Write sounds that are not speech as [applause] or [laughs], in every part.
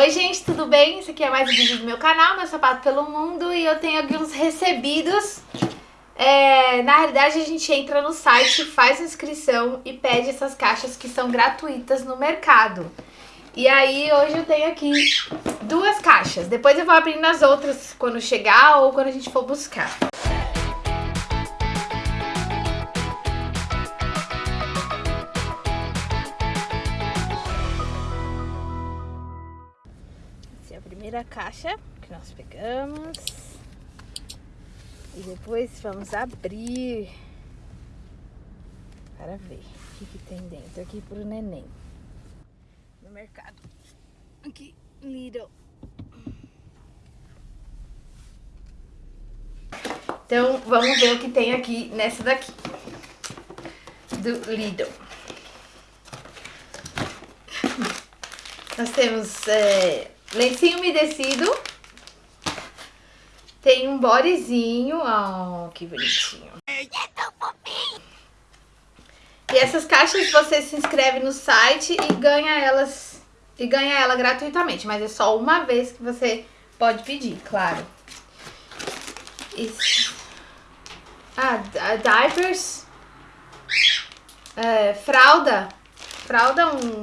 Oi gente, tudo bem? Esse aqui é mais um vídeo do meu canal, meu sapato pelo mundo e eu tenho aqui uns recebidos. É, na realidade a gente entra no site, faz inscrição e pede essas caixas que são gratuitas no mercado. E aí hoje eu tenho aqui duas caixas, depois eu vou abrindo as outras quando chegar ou quando a gente for buscar. Primeira caixa que nós pegamos. E depois vamos abrir para ver o que, que tem dentro aqui pro neném. No mercado. Aqui, Lidl. Então, vamos ver o que tem aqui nessa daqui. Do Lidl. Nós temos é, lencinho umedecido. Tem um bodezinho. Oh, que bonitinho. E essas caixas você se inscreve no site e ganha elas e ganha ela gratuitamente, mas é só uma vez que você pode pedir, claro. Isso. Ah, diapers. É, fralda. Fralda, um...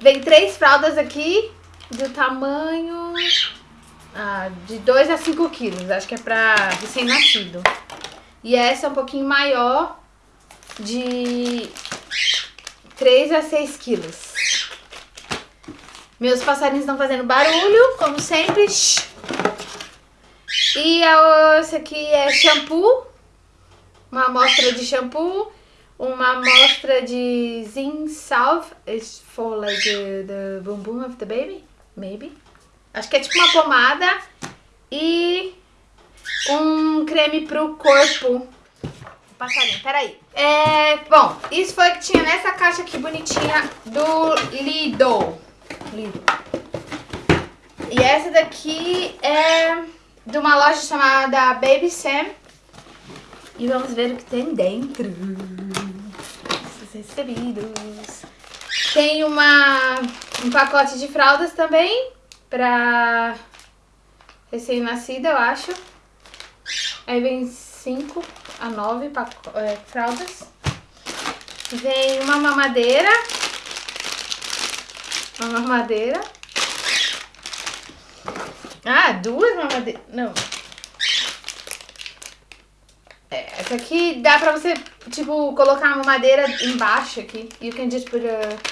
Vem três fraldas aqui do tamanho ah, de 2 a 5 quilos. Acho que é pra recém-nascido. E essa é um pouquinho maior, de 3 a 6 quilos. Meus passarinhos estão fazendo barulho, como sempre. E esse aqui é shampoo. Uma amostra de shampoo. Uma amostra de zinc salve. It's for like the, the boom boom of the baby maybe. Acho que é tipo uma pomada e um creme pro corpo. Passarinho, peraí. É, bom, isso foi o que tinha nessa caixa aqui bonitinha do Lidl. Lidl. E essa daqui é de uma loja chamada Baby Sam. E vamos ver o que tem dentro. Esses recebidos. Tem uma, um pacote de fraldas também, pra recém-nascida, eu acho. Aí vem 5 a 9 é, fraldas. Vem uma mamadeira. Uma mamadeira. Ah, duas mamadeiras. Não. É, essa aqui dá pra você, tipo, colocar uma mamadeira embaixo aqui. You can just put a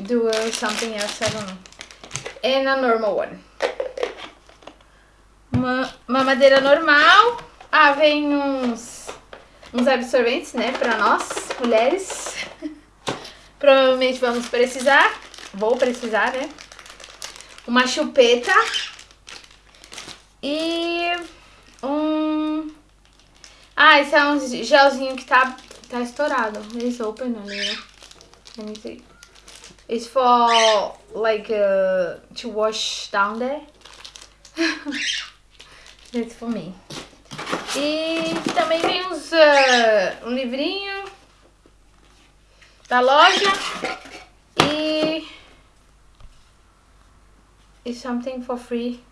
do uh, something else, I don't know. And a normal one. Uma, uma madeira normal. Ah, vem uns, uns absorventes, né, pra nós, mulheres. [laughs] Provavelmente vamos precisar. Vou precisar, né? Uma chupeta. E um... Ah, esse é um gelzinho que tá, tá estourado. Eles open né? Let me. It's for like uh, to wash down there. [laughs] It's for me. E também vem uns, uh, um livrinho da loja e it's something for free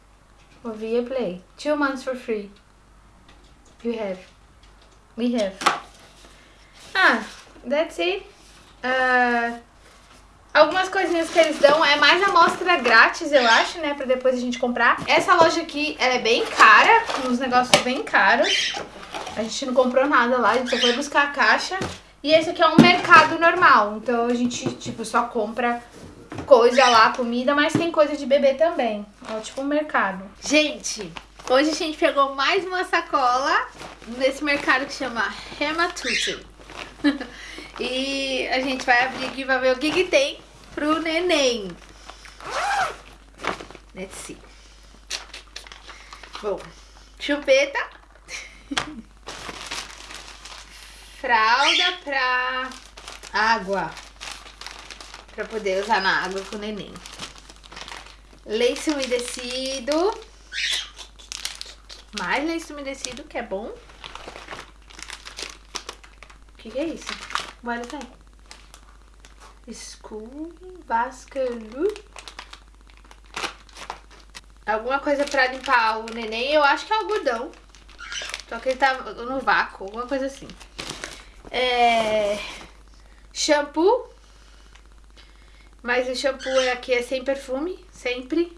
for Via Play. Two months for free. You have. We have. Ah, that's it. Uh, Algumas coisinhas que eles dão é mais amostra grátis, eu acho, né? Pra depois a gente comprar. Essa loja aqui, ela é bem cara, uns negócios bem caros. A gente não comprou nada lá, a gente só foi buscar a caixa. E esse aqui é um mercado normal, então a gente, tipo, só compra coisa lá, comida, mas tem coisa de bebê também. É tipo um mercado. Gente, hoje a gente pegou mais uma sacola nesse mercado que chama Hematutu. [laughs] e a gente vai abrir aqui pra ver o que que tem pro neném. Let's see. Bom, chupeta. [laughs] Fralda pra água. Pra poder usar na água com o neném. Leite umedecido. Mais leite umedecido, que é bom. O que, que é isso? Is that? School Basquelu. alguma coisa pra limpar o neném. Eu acho que é algodão. Só que ele tá no vácuo, alguma coisa assim. É... Shampoo. Mas o shampoo aqui é sem perfume, sempre.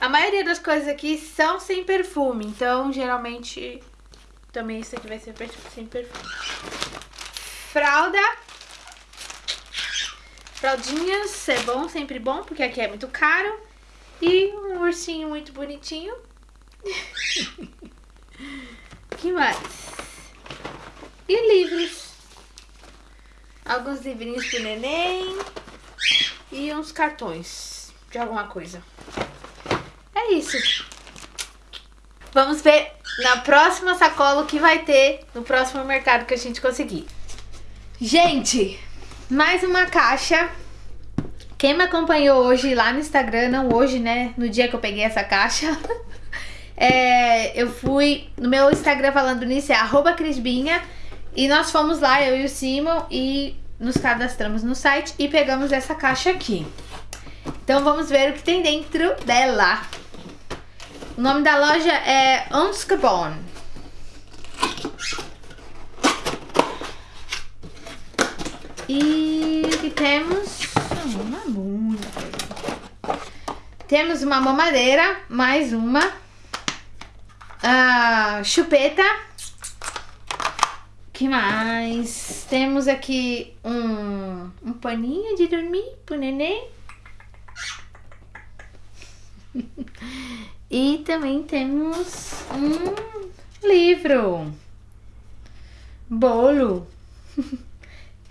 A maioria das coisas aqui são sem perfume, então geralmente também isso aqui vai ser sem perfume. Fralda. Fraldinhas é bom, sempre bom, porque aqui é muito caro. E um ursinho muito bonitinho. [laughs] que mais? E livros. Alguns livrinhos pro neném. E uns cartões de alguma coisa. É isso. Vamos ver na próxima sacola o que vai ter no próximo mercado que a gente conseguir. Gente, mais uma caixa. Quem me acompanhou hoje lá no Instagram, não hoje, né? No dia que eu peguei essa caixa. [laughs] é, eu fui no meu Instagram falando nisso, é arroba Crisbinha. E nós fomos lá, eu e o Simon, e nos cadastramos no site e pegamos essa caixa aqui. Então vamos ver o que tem dentro dela. O nome da loja é Onskabon. E o que temos? Uma muita Temos uma mamadeira, mais uma. Uh, chupeta. que mais? Temos aqui um, um paninho de dormir pro neném. E também temos um livro. Bolo. [laughs]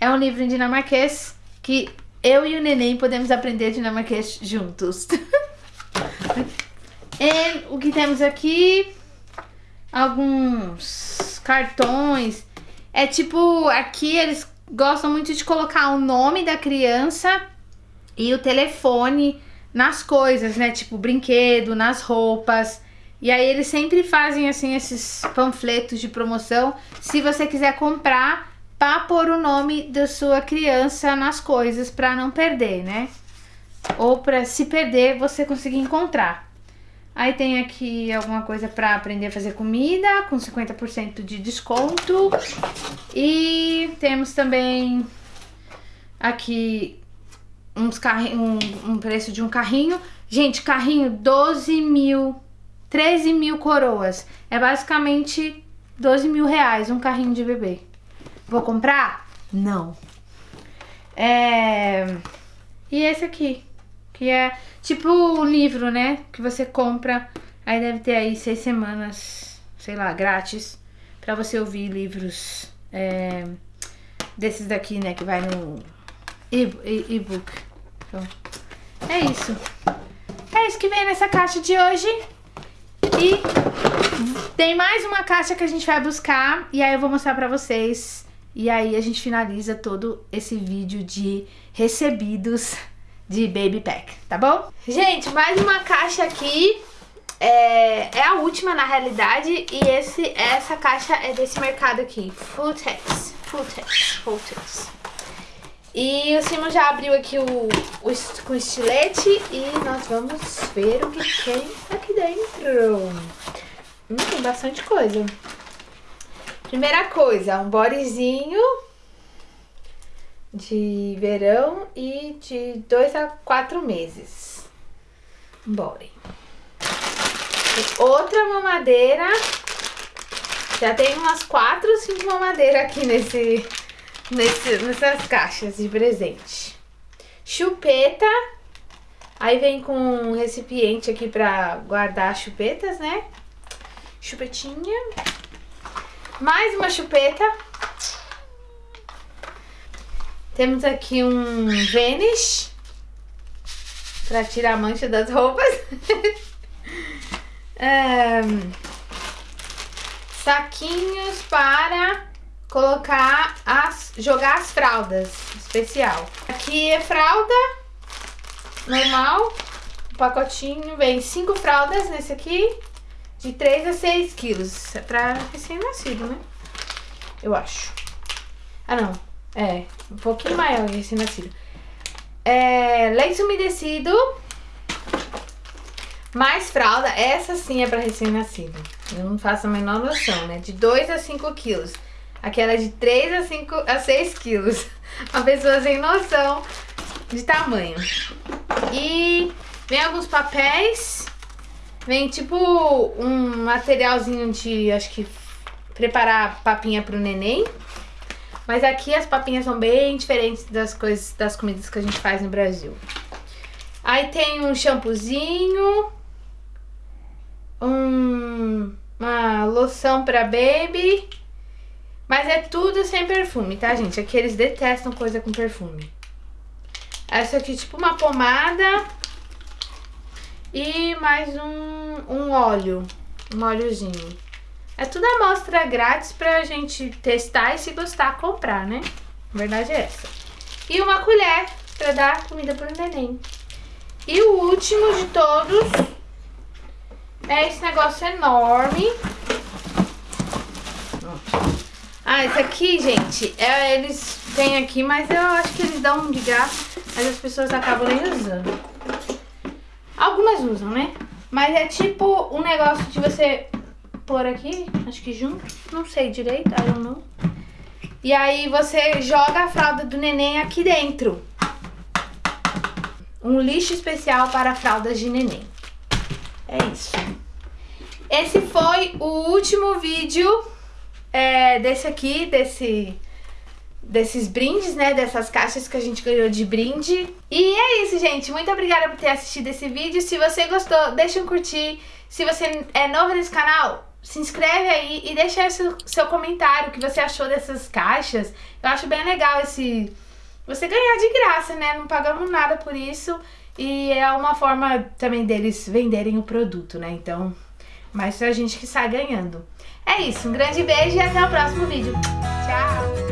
É um livro em dinamarquês que eu e o neném podemos aprender dinamarquês juntos. [laughs] e o que temos aqui? Alguns cartões. É tipo, aqui eles gostam muito de colocar o nome da criança e o telefone nas coisas, né? Tipo brinquedo, nas roupas. E aí eles sempre fazem assim esses panfletos de promoção. Se você quiser comprar, para pôr o nome da sua criança nas coisas para não perder, né? Ou para se perder você conseguir encontrar. Aí tem aqui alguma coisa para aprender a fazer comida com 50% de desconto. E temos também aqui uns um, um preço de um carrinho. Gente, carrinho 12 mil, 13 mil coroas. É basicamente 12 mil reais um carrinho de bebê. Vou comprar? Não. É... E esse aqui, que é tipo um livro, né? Que você compra, aí deve ter aí seis semanas, sei lá, grátis, pra você ouvir livros é... desses daqui, né? Que vai no e-book. Então, é isso. É isso que vem nessa caixa de hoje. E tem mais uma caixa que a gente vai buscar. E aí eu vou mostrar pra vocês. E aí a gente finaliza todo esse vídeo de recebidos de Baby Pack, tá bom? Gente, mais uma caixa aqui. É, é a última na realidade. E esse, essa caixa é desse mercado aqui. Futex. Futex. Futex. E o Simon já abriu aqui o, o com estilete e nós vamos ver o que tem aqui dentro. Hum, tem bastante coisa. Primeira coisa, um bodyzinho de verão e de dois a quatro meses. Um body. Outra mamadeira. Já tem umas quatro, cinco mamadeiras aqui nesse nesse, nessas caixas de presente. Chupeta. Aí vem com um recipiente aqui pra guardar chupetas, né? Chupetinha. Mais uma chupeta. Temos aqui um Vanish. Pra tirar a mancha das roupas. [laughs] um, saquinhos para colocar as, jogar as fraldas, especial. Aqui é fralda normal, um pacotinho, vem cinco fraldas nesse aqui, de 3 a 6 quilos, é pra recém-nascido, né? Eu acho. Ah, não, é, um pouquinho maior recém-nascido. É, leite umedecido, Mais fralda, essa sim é pra recém-nascido. Eu não faço a menor noção, né? De 2 a 5 quilos. Aquela é de 3 a, 5, a 6 quilos. [laughs] A pessoa sem noção de tamanho. E vem alguns papéis. Vem tipo um materialzinho de, acho que, preparar papinha pro neném. Mas aqui as papinhas são bem diferentes das coisas, das comidas que a gente faz no Brasil. Aí tem um shampoozinho, um, uma loção pra baby. Mas é tudo sem perfume, tá, gente? Aqui eles detestam coisa com perfume. Essa aqui tipo uma pomada. E mais um, um óleo, um óleozinho. É tudo amostra grátis pra gente testar e se gostar, comprar, né? A verdade é essa. E uma colher pra dar comida pro neném. E o último de todos é esse negócio enorme. Ah, esse aqui, gente, é, eles têm aqui, mas eu acho que eles dão de graça, mas as pessoas acabam nem usando. Algumas usam, né? Mas é tipo um negócio de você pôr aqui, acho que junto, não sei direito, I don't know. E aí você joga a fralda do neném aqui dentro. Um lixo especial para fraldas de neném. É isso. Esse foi o último vídeo é, desse aqui, desse, desses brindes, né? Dessas caixas que a gente ganhou de brinde. E é isso, gente. Muito obrigada por ter assistido esse vídeo. Se você gostou, deixa um curtir. Se você é novo nesse canal, se inscreve aí e deixa seu, seu comentário, o que você achou dessas caixas. Eu acho bem legal esse... Você ganhar de graça, né? Não pagamos nada por isso. E é uma forma também deles venderem o produto, né? Então, mais pra gente que sai ganhando. É isso, um grande beijo e até o próximo vídeo. Tchau!